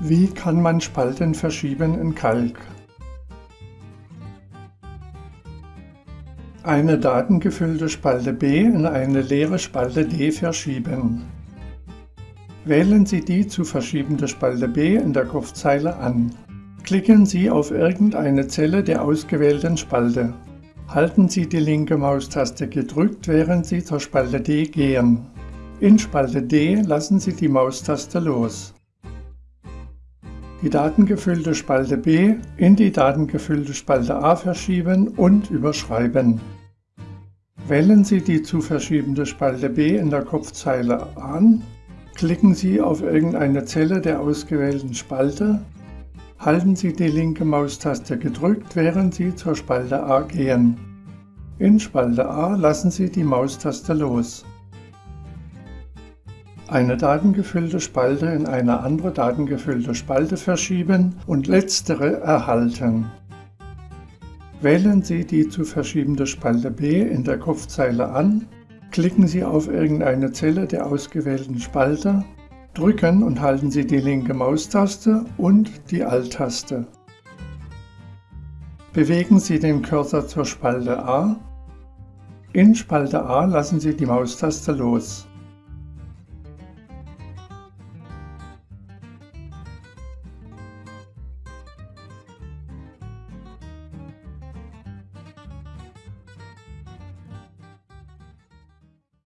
Wie kann man Spalten verschieben in Calc? Eine datengefüllte Spalte B in eine leere Spalte D verschieben. Wählen Sie die zu verschiebende Spalte B in der Kopfzeile an. Klicken Sie auf irgendeine Zelle der ausgewählten Spalte. Halten Sie die linke Maustaste gedrückt, während Sie zur Spalte D gehen. In Spalte D lassen Sie die Maustaste los die datengefüllte Spalte B in die datengefüllte Spalte A verschieben und überschreiben. Wählen Sie die zu verschiebende Spalte B in der Kopfzeile an, klicken Sie auf irgendeine Zelle der ausgewählten Spalte, halten Sie die linke Maustaste gedrückt, während Sie zur Spalte A gehen. In Spalte A lassen Sie die Maustaste los eine datengefüllte Spalte in eine andere datengefüllte Spalte verschieben und letztere erhalten. Wählen Sie die zu verschiebende Spalte B in der Kopfzeile an, klicken Sie auf irgendeine Zelle der ausgewählten Spalte, drücken und halten Sie die linke Maustaste und die Alt-Taste. Bewegen Sie den Cursor zur Spalte A. In Spalte A lassen Sie die Maustaste los.